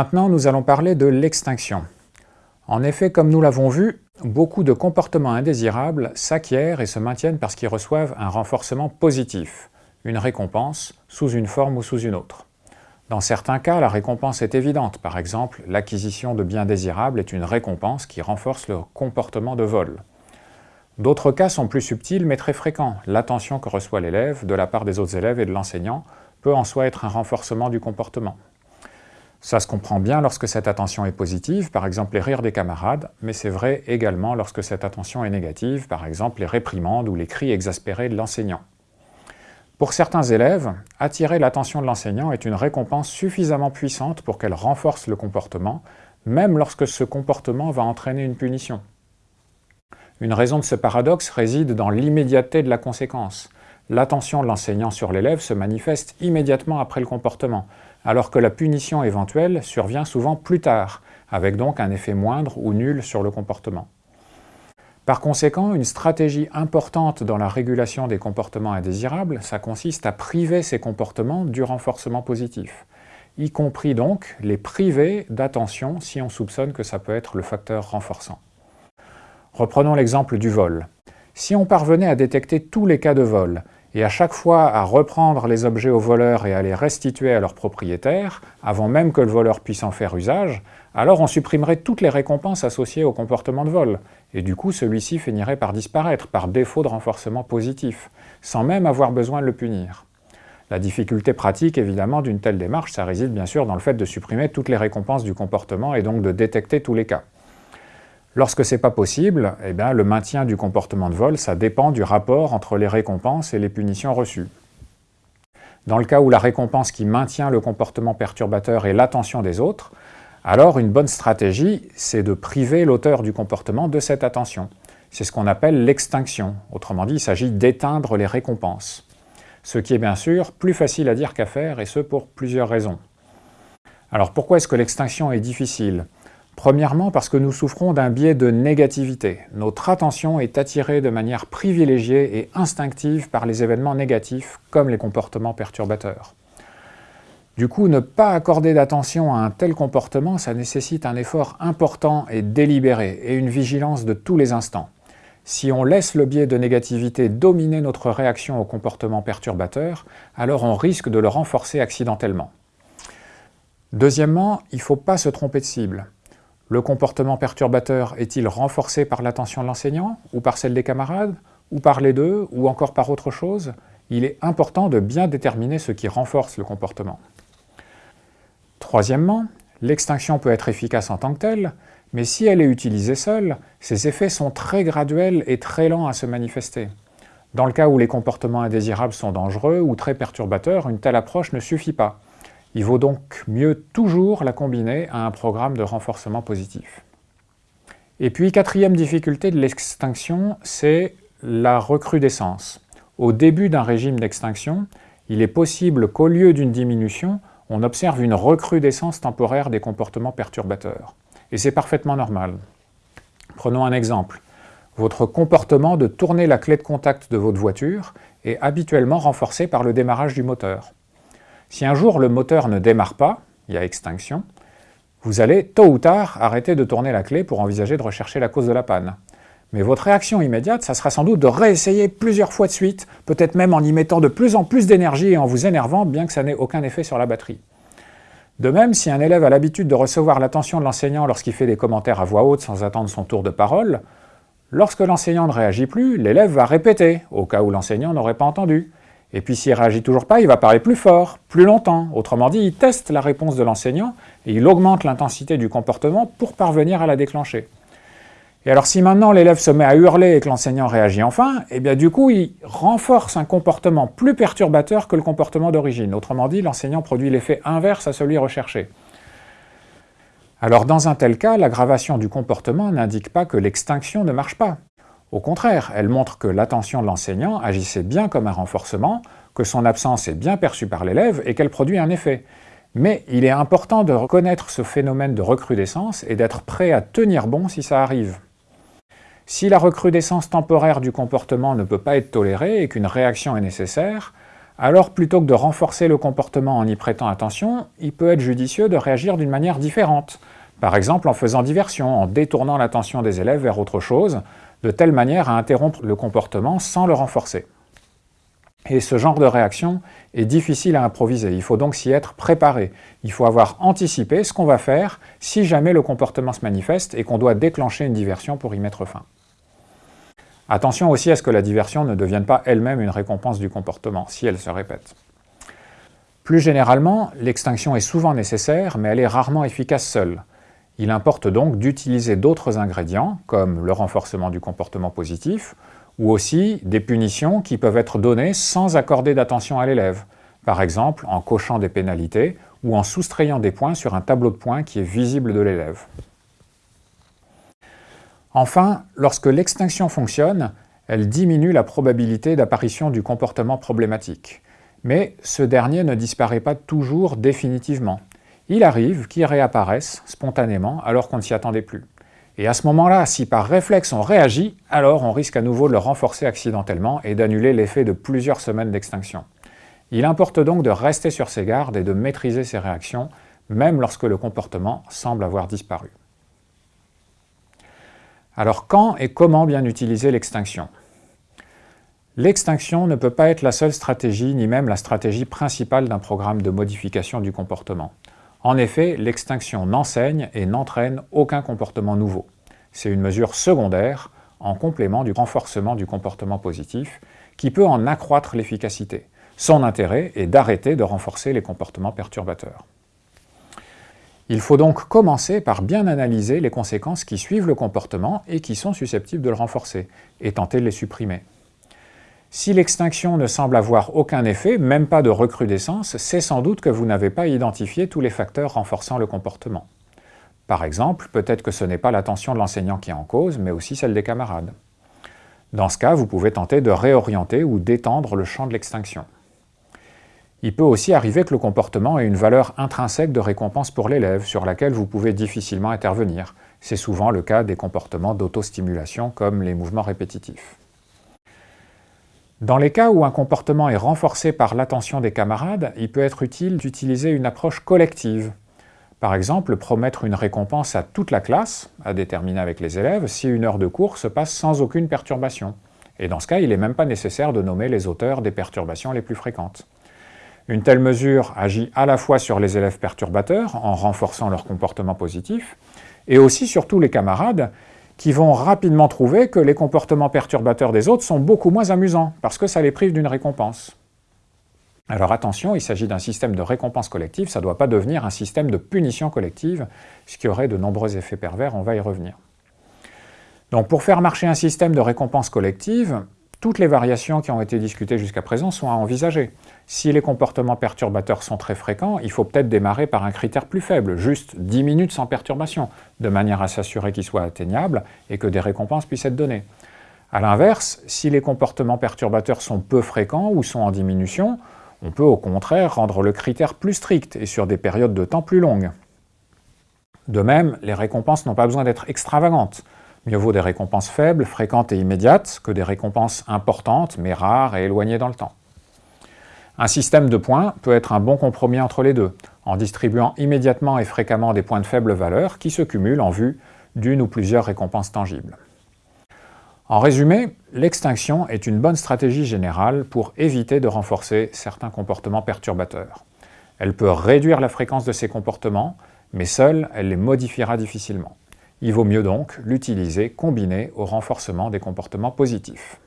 Maintenant, nous allons parler de l'extinction. En effet, comme nous l'avons vu, beaucoup de comportements indésirables s'acquièrent et se maintiennent parce qu'ils reçoivent un renforcement positif, une récompense, sous une forme ou sous une autre. Dans certains cas, la récompense est évidente. Par exemple, l'acquisition de biens désirables est une récompense qui renforce le comportement de vol. D'autres cas sont plus subtils mais très fréquents. L'attention que reçoit l'élève de la part des autres élèves et de l'enseignant peut en soi être un renforcement du comportement. Ça se comprend bien lorsque cette attention est positive, par exemple les rires des camarades, mais c'est vrai également lorsque cette attention est négative, par exemple les réprimandes ou les cris exaspérés de l'enseignant. Pour certains élèves, attirer l'attention de l'enseignant est une récompense suffisamment puissante pour qu'elle renforce le comportement, même lorsque ce comportement va entraîner une punition. Une raison de ce paradoxe réside dans l'immédiateté de la conséquence. L'attention de l'enseignant sur l'élève se manifeste immédiatement après le comportement, alors que la punition éventuelle survient souvent plus tard, avec donc un effet moindre ou nul sur le comportement. Par conséquent, une stratégie importante dans la régulation des comportements indésirables, ça consiste à priver ces comportements du renforcement positif, y compris donc les priver d'attention si on soupçonne que ça peut être le facteur renforçant. Reprenons l'exemple du vol. Si on parvenait à détecter tous les cas de vol, et à chaque fois à reprendre les objets au voleur et à les restituer à leur propriétaire, avant même que le voleur puisse en faire usage, alors on supprimerait toutes les récompenses associées au comportement de vol, et du coup celui-ci finirait par disparaître, par défaut de renforcement positif, sans même avoir besoin de le punir. La difficulté pratique, évidemment, d'une telle démarche, ça réside bien sûr dans le fait de supprimer toutes les récompenses du comportement et donc de détecter tous les cas. Lorsque ce n'est pas possible, eh bien, le maintien du comportement de vol, ça dépend du rapport entre les récompenses et les punitions reçues. Dans le cas où la récompense qui maintient le comportement perturbateur est l'attention des autres, alors une bonne stratégie, c'est de priver l'auteur du comportement de cette attention. C'est ce qu'on appelle l'extinction. Autrement dit, il s'agit d'éteindre les récompenses. Ce qui est bien sûr plus facile à dire qu'à faire, et ce pour plusieurs raisons. Alors pourquoi est-ce que l'extinction est difficile? Premièrement parce que nous souffrons d'un biais de négativité. Notre attention est attirée de manière privilégiée et instinctive par les événements négatifs, comme les comportements perturbateurs. Du coup, ne pas accorder d'attention à un tel comportement, ça nécessite un effort important et délibéré, et une vigilance de tous les instants. Si on laisse le biais de négativité dominer notre réaction au comportement perturbateur, alors on risque de le renforcer accidentellement. Deuxièmement, il ne faut pas se tromper de cible. Le comportement perturbateur est-il renforcé par l'attention de l'enseignant, ou par celle des camarades, ou par les deux, ou encore par autre chose? Il est important de bien déterminer ce qui renforce le comportement. Troisièmement, l'extinction peut être efficace en tant que telle, mais si elle est utilisée seule, ses effets sont très graduels et très lents à se manifester. Dans le cas où les comportements indésirables sont dangereux ou très perturbateurs, une telle approche ne suffit pas. Il vaut donc mieux toujours la combiner à un programme de renforcement positif. Et puis, quatrième difficulté de l'extinction, c'est la recrudescence. Au début d'un régime d'extinction, il est possible qu'au lieu d'une diminution, on observe une recrudescence temporaire des comportements perturbateurs. Et c'est parfaitement normal. Prenons un exemple. Votre comportement de tourner la clé de contact de votre voiture est habituellement renforcé par le démarrage du moteur. Si un jour le moteur ne démarre pas, il y a extinction, vous allez tôt ou tard arrêter de tourner la clé pour envisager de rechercher la cause de la panne. Mais votre réaction immédiate, ça sera sans doute de réessayer plusieurs fois de suite, peut-être même en y mettant de plus en plus d'énergie et en vous énervant, bien que ça n'ait aucun effet sur la batterie. De même, si un élève a l'habitude de recevoir l'attention de l'enseignant lorsqu'il fait des commentaires à voix haute sans attendre son tour de parole, lorsque l'enseignant ne réagit plus, l'élève va répéter, au cas où l'enseignant n'aurait pas entendu. Et puis s'il ne réagit toujours pas, il va parler plus fort, plus longtemps. Autrement dit, il teste la réponse de l'enseignant et il augmente l'intensité du comportement pour parvenir à la déclencher. Et alors si maintenant l'élève se met à hurler et que l'enseignant réagit enfin, eh bien du coup il renforce un comportement plus perturbateur que le comportement d'origine. Autrement dit, l'enseignant produit l'effet inverse à celui recherché. Alors dans un tel cas, l'aggravation du comportement n'indique pas que l'extinction ne marche pas. Au contraire, elle montre que l'attention de l'enseignant agissait bien comme un renforcement, que son absence est bien perçue par l'élève et qu'elle produit un effet. Mais il est important de reconnaître ce phénomène de recrudescence et d'être prêt à tenir bon si ça arrive. Si la recrudescence temporaire du comportement ne peut pas être tolérée et qu'une réaction est nécessaire, Alors plutôt que de renforcer le comportement en y prêtant attention, il peut être judicieux de réagir d'une manière différente, par exemple en faisant diversion, en détournant l'attention des élèves vers autre chose, de telle manière à interrompre le comportement sans le renforcer. Et ce genre de réaction est difficile à improviser, il faut donc s'y être préparé. Il faut avoir anticipé ce qu'on va faire si jamais le comportement se manifeste et qu'on doit déclencher une diversion pour y mettre fin. Attention aussi à ce que la diversion ne devienne pas elle-même une récompense du comportement, si elle se répète. Plus généralement, l'extinction est souvent nécessaire, mais elle est rarement efficace seule. Il importe donc d'utiliser d'autres ingrédients, comme le renforcement du comportement positif, ou aussi des punitions qui peuvent être données sans accorder d'attention à l'élève, par exemple en cochant des pénalités ou en soustrayant des points sur un tableau de points qui est visible de l'élève. Enfin, lorsque l'extinction fonctionne, elle diminue la probabilité d'apparition du comportement problématique. Mais ce dernier ne disparaît pas toujours définitivement. Il arrive qu'il réapparaisse spontanément alors qu'on ne s'y attendait plus. Et à ce moment-là, si par réflexe on réagit, alors on risque à nouveau de le renforcer accidentellement et d'annuler l'effet de plusieurs semaines d'extinction. Il importe donc de rester sur ses gardes et de maîtriser ses réactions, même lorsque le comportement semble avoir disparu. Alors quand et comment bien utiliser l'extinction? L'extinction ne peut pas être la seule stratégie, ni même la stratégie principale d'un programme de modification du comportement. En effet, l'extinction n'enseigne et n'entraîne aucun comportement nouveau. C'est une mesure secondaire en complément du renforcement du comportement positif qui peut en accroître l'efficacité. Son intérêt est d'arrêter de renforcer les comportements perturbateurs. Il faut donc commencer par bien analyser les conséquences qui suivent le comportement et qui sont susceptibles de le renforcer, et tenter de les supprimer. Si l'extinction ne semble avoir aucun effet, même pas de recrudescence, c'est sans doute que vous n'avez pas identifié tous les facteurs renforçant le comportement. Par exemple, peut-être que ce n'est pas l'attention de l'enseignant qui est en cause, mais aussi celle des camarades. Dans ce cas, vous pouvez tenter de réorienter ou d'étendre le champ de l'extinction. Il peut aussi arriver que le comportement ait une valeur intrinsèque de récompense pour l'élève, sur laquelle vous pouvez difficilement intervenir. C'est souvent le cas des comportements d'autostimulation, comme les mouvements répétitifs. Dans les cas où un comportement est renforcé par l'attention des camarades, il peut être utile d'utiliser une approche collective. Par exemple, promettre une récompense à toute la classe, à déterminer avec les élèves, si une heure de cours se passe sans aucune perturbation. Et dans ce cas, il n'est même pas nécessaire de nommer les auteurs des perturbations les plus fréquentes. Une telle mesure agit à la fois sur les élèves perturbateurs, en renforçant leur comportement positif, et aussi sur tous les camarades, qui vont rapidement trouver que les comportements perturbateurs des autres sont beaucoup moins amusants, parce que ça les prive d'une récompense. Alors attention, il s'agit d'un système de récompense collective, ça ne doit pas devenir un système de punition collective, ce qui aurait de nombreux effets pervers, on va y revenir. Donc pour faire marcher un système de récompense collective, toutes les variations qui ont été discutées jusqu'à présent sont à envisager. Si les comportements perturbateurs sont très fréquents, il faut peut-être démarrer par un critère plus faible, juste 10 minutes sans perturbation, de manière à s'assurer qu'il soit atteignable et que des récompenses puissent être données. A l'inverse, si les comportements perturbateurs sont peu fréquents ou sont en diminution, on peut au contraire rendre le critère plus strict et sur des périodes de temps plus longues. De même, les récompenses n'ont pas besoin d'être extravagantes. Mieux vaut des récompenses faibles, fréquentes et immédiates, que des récompenses importantes, mais rares et éloignées dans le temps. Un système de points peut être un bon compromis entre les deux, en distribuant immédiatement et fréquemment des points de faible valeur qui se cumulent en vue d'une ou plusieurs récompenses tangibles. En résumé, l'extinction est une bonne stratégie générale pour éviter de renforcer certains comportements perturbateurs. Elle peut réduire la fréquence de ces comportements, mais seule, elle les modifiera difficilement. Il vaut mieux donc l'utiliser combiné au renforcement des comportements positifs.